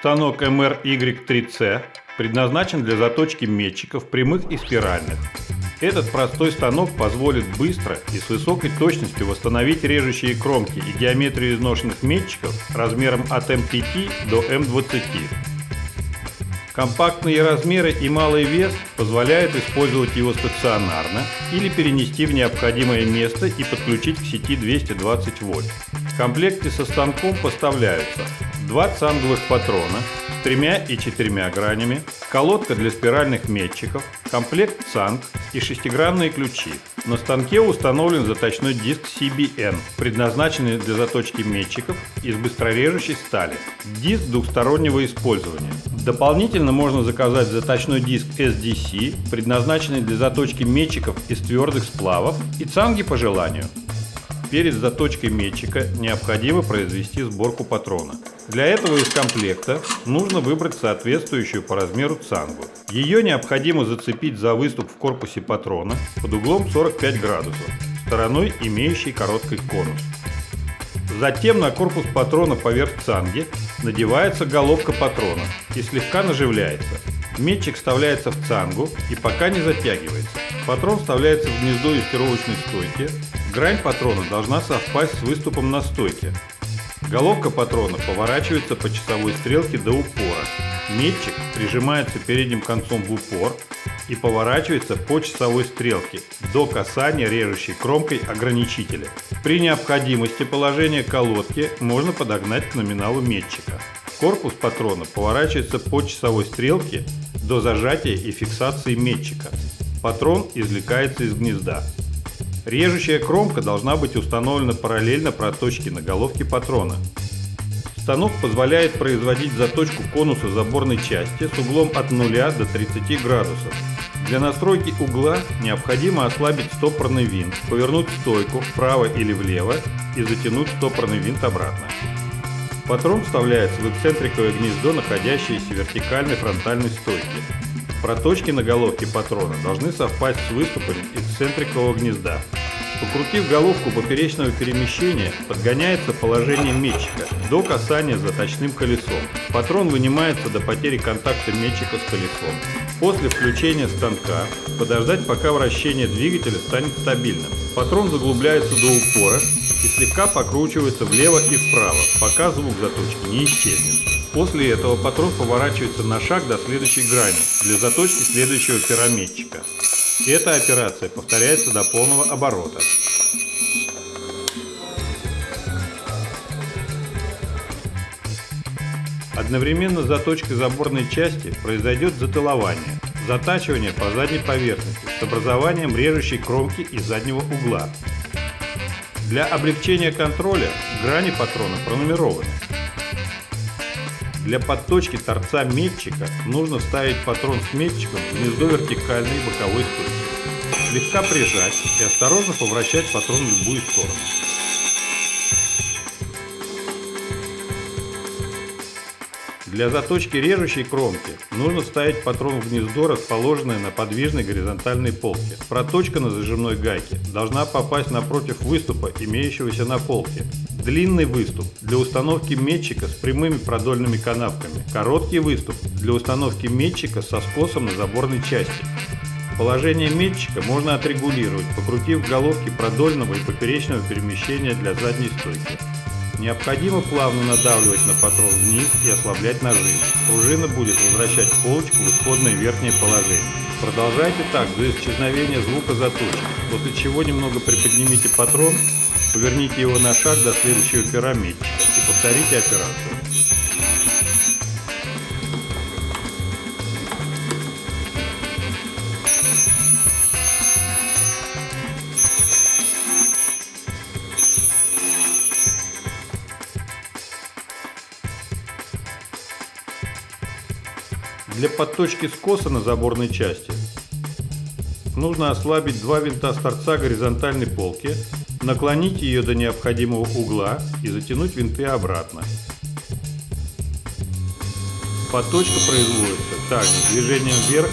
Станок MRY3C предназначен для заточки метчиков прямых и спиральных. Этот простой станок позволит быстро и с высокой точностью восстановить режущие кромки и геометрию изношенных метчиков размером от М5 до М20. Компактные размеры и малый вес позволяют использовать его стационарно или перенести в необходимое место и подключить к сети 220 вольт. Комплекте со станком поставляются два цанговых патрона с тремя и четырьмя гранями, колодка для спиральных метчиков, комплект цанг и шестигранные ключи. На станке установлен заточной диск CBN, предназначенный для заточки метчиков из быстрорежущей стали. Диск двухстороннего использования. Дополнительно можно заказать заточной диск SDC, предназначенный для заточки метчиков из твердых сплавов и цанги по желанию. Перед заточкой метчика необходимо произвести сборку патрона. Для этого из комплекта нужно выбрать соответствующую по размеру цангу. Ее необходимо зацепить за выступ в корпусе патрона под углом 45 градусов, стороной имеющей короткий конус. Затем на корпус патрона поверх цанги надевается головка патрона и слегка наживляется. Метчик вставляется в цангу и пока не затягивается. Патрон вставляется в гнездо юстировочной стойки. Грань патрона должна совпасть с выступом на стойке. Головка патрона поворачивается по часовой стрелке до упора. Метчик прижимается передним концом в упор и поворачивается по часовой стрелке до касания режущей кромкой ограничителя. При необходимости положение колодки можно подогнать к номиналу метчика. Корпус патрона поворачивается по часовой стрелке до зажатия и фиксации метчика. Патрон извлекается из гнезда. Режущая кромка должна быть установлена параллельно проточке на головке патрона. Станок позволяет производить заточку конуса заборной части с углом от 0 до 30 градусов. Для настройки угла необходимо ослабить стопорный винт, повернуть стойку вправо или влево и затянуть стопорный винт обратно. Патрон вставляется в эксцентриковое гнездо, находящееся в вертикальной фронтальной стойке. Проточки на головке патрона должны совпасть с выступами эксцентрикового гнезда. Покрутив головку поперечного перемещения, подгоняется положение метчика до касания заточным колесом. Патрон вынимается до потери контакта метчика с колесом. После включения станка подождать, пока вращение двигателя станет стабильным. Патрон заглубляется до упора и слегка покручивается влево и вправо, пока звук заточки не исчезнет. После этого патрон поворачивается на шаг до следующей грани для заточки следующего пирометчика. Эта операция повторяется до полного оборота. Одновременно с заточкой заборной части произойдет затылование, затачивание по задней поверхности с образованием режущей кромки и заднего угла. Для облегчения контроля грани патрона пронумерованы. Для подточки торца метчика нужно вставить патрон с метчиком в гнездо вертикальной боковой стойки. Слегка прижать и осторожно повращать патрон в любую сторону. Для заточки режущей кромки нужно вставить патрон в гнездо, расположенное на подвижной горизонтальной полке. Проточка на зажимной гайке должна попасть напротив выступа, имеющегося на полке. Длинный выступ для установки метчика с прямыми продольными канавками. Короткий выступ для установки метчика со скосом на заборной части. Положение метчика можно отрегулировать, покрутив головки продольного и поперечного перемещения для задней стойки. Необходимо плавно надавливать на патрон вниз и ослаблять нажим. Пружина будет возвращать полочку в исходное верхнее положение. Продолжайте так до исчезновения звука заточки, после чего немного приподнимите патрон, поверните его на шаг до следующего пирамидчика и повторите операцию. Для подточки скоса на заборной части нужно ослабить два винта с торца горизонтальной полки, наклонить ее до необходимого угла и затянуть винты обратно. Подточка производится также движением вверх